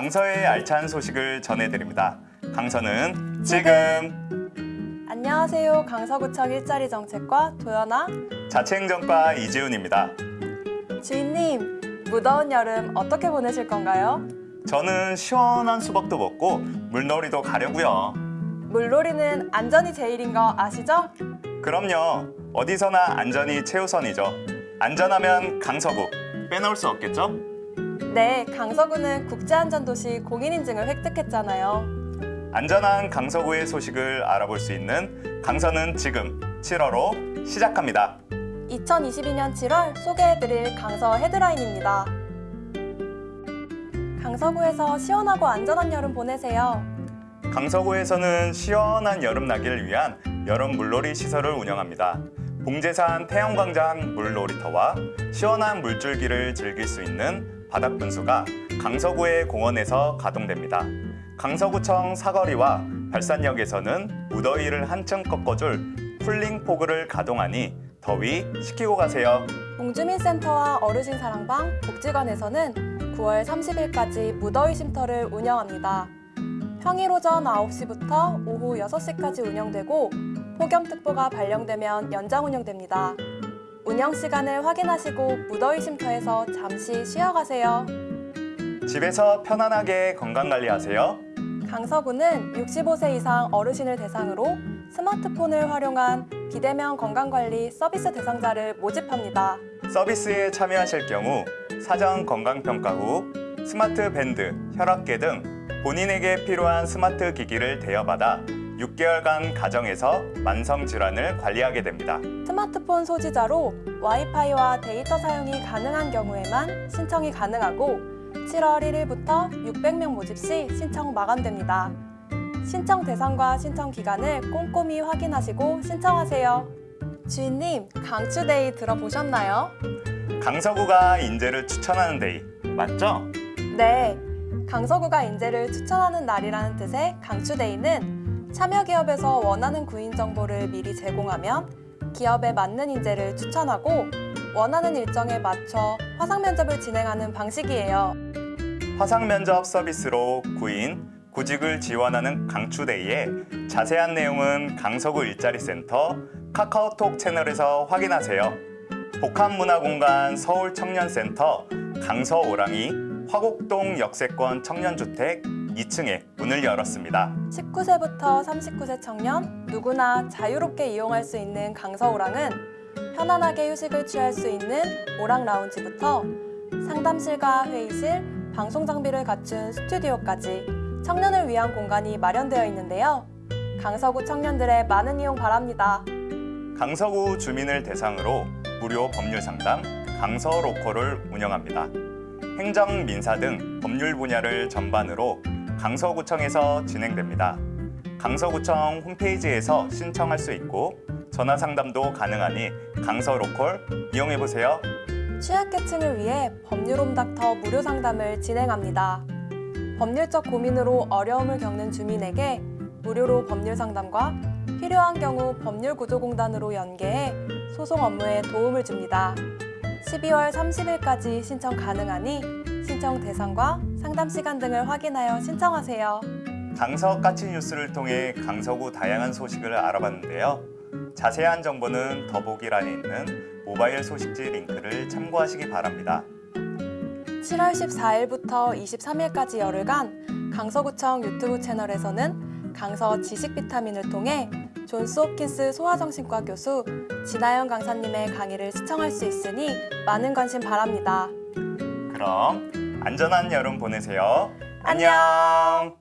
강서의 알찬 소식을 전해드립니다. 강서는 지금 안녕하세요. 강서구청 일자리 정책과 도연아 자치행정과 이지훈입니다. 주인님. 무더운 여름 어떻게 보내실 건가요? 저는 시원한 수박도 먹고 물놀이도 가려고요. 물놀이는 안전이 제일인 거 아시죠? 그럼요. 어디서나 안전이 최우선이죠. 안전하면 강서구 빼놓을 수 없겠죠? 네, 강서구는 국제안전도시 공인인증을 획득했잖아요. 안전한 강서구의 소식을 알아볼 수 있는 강서는 지금 7월호 시작합니다. 2022년 7월 소개해드릴 강서 헤드라인입니다. 강서구에서 시원하고 안전한 여름 보내세요. 강서구에서는 시원한 여름 나기를 위한 여름 물놀이 시설을 운영합니다. 봉제산 태영광장 물놀이터와 시원한 물줄기를 즐길 수 있는 바닥 분수가 강서구의 공원에서 가동됩니다. 강서구청 사거리와 발산역에서는 무더위를 한층 꺾어줄 쿨링 포그를 가동하니 더위 식히고 가세요. 공주민센터와 어르신 사랑방 복지관에서는 9월 30일까지 무더위 쉼터를 운영합니다. 평일 오전 9시부터 오후 6시까지 운영되고 폭염특보가 발령되면 연장 운영됩니다. 운영 시간을 확인하시고 무더위 쉼터에서 잠시 쉬어가세요. 집에서 편안하게 건강관리하세요. 강서구는 65세 이상 어르신을 대상으로 스마트폰을 활용한 비대면 건강관리 서비스 대상자를 모집합니다. 서비스에 참여하실 경우 사전 건강평가 후 스마트 밴드, 혈압계 등 본인에게 필요한 스마트 기기를 대여받아 6개월간 가정에서 만성 질환을 관리하게 됩니다. 스마트폰 소지자로 와이파이와 데이터 사용이 가능한 경우에만 신청이 가능하고 7월 1일부터 600명 모집 시 신청 마감됩니다. 신청 대상과 신청 기간을 꼼꼼히 확인하시고 신청하세요. 주인님, 강추 day 들어보셨나요? 강서구가 인재를 추천하는 day 맞죠? 네, 강서구가 인재를 추천하는 날이라는 뜻의 강추데이는 참여 기업에서 원하는 구인 정보를 미리 제공하면 기업에 맞는 인재를 추천하고 원하는 일정에 맞춰 화상 면접을 진행하는 방식이에요. 화상 면접 서비스로 구인, 구직을 지원하는 강추데이에 자세한 내용은 강서구 일자리센터 카카오톡 채널에서 확인하세요. 복합문화공간 서울청년센터 강서오랑이 화곡동 역세권 청년주택 2층에 문을 열었습니다. 19세부터 39세 청년 누구나 자유롭게 이용할 수 있는 강서오랑은 편안하게 휴식을 취할 수 있는 오랑 라운지부터 상담실과 회의실, 방송 장비를 갖춘 스튜디오까지 청년을 위한 공간이 마련되어 있는데요. 강서구 청년들의 많은 이용 바랍니다. 강서구 주민을 대상으로 무료 법률 상담 강서 로컬을 운영합니다. 행정, 민사 등 법률 분야를 전반으로 강서구청에서 진행됩니다. 강서구청 홈페이지에서 신청할 수 있고 전화 상담도 가능하니 강서 로컬 이용해 보세요. 취약계층을 위해 법률홈닥터 무료 상담을 진행합니다. 법률적 고민으로 어려움을 겪는 주민에게 무료로 법률 상담과 필요한 경우 법률구조공단으로 연계해 소송 업무에 도움을 줍니다. 12월 30일까지 신청 가능하니 신청 대상과 상담 시간 등을 확인하여 신청하세요. 강서 까치 뉴스를 통해 강서구 다양한 소식을 알아봤는데요. 자세한 정보는 더보기란에 있는 모바일 소식지 링크를 참고하시기 바랍니다. 7월 14일부터 23일까지 열흘간 강서구청 유튜브 채널에서는 강서 지식 비타민을 통해 존스 홉킨스 소아정신과 교수 진아영 강사님의 강의를 시청할 수 있으니 많은 관심 바랍니다. 그럼 안전한 여름 보내세요. 안녕. 안녕.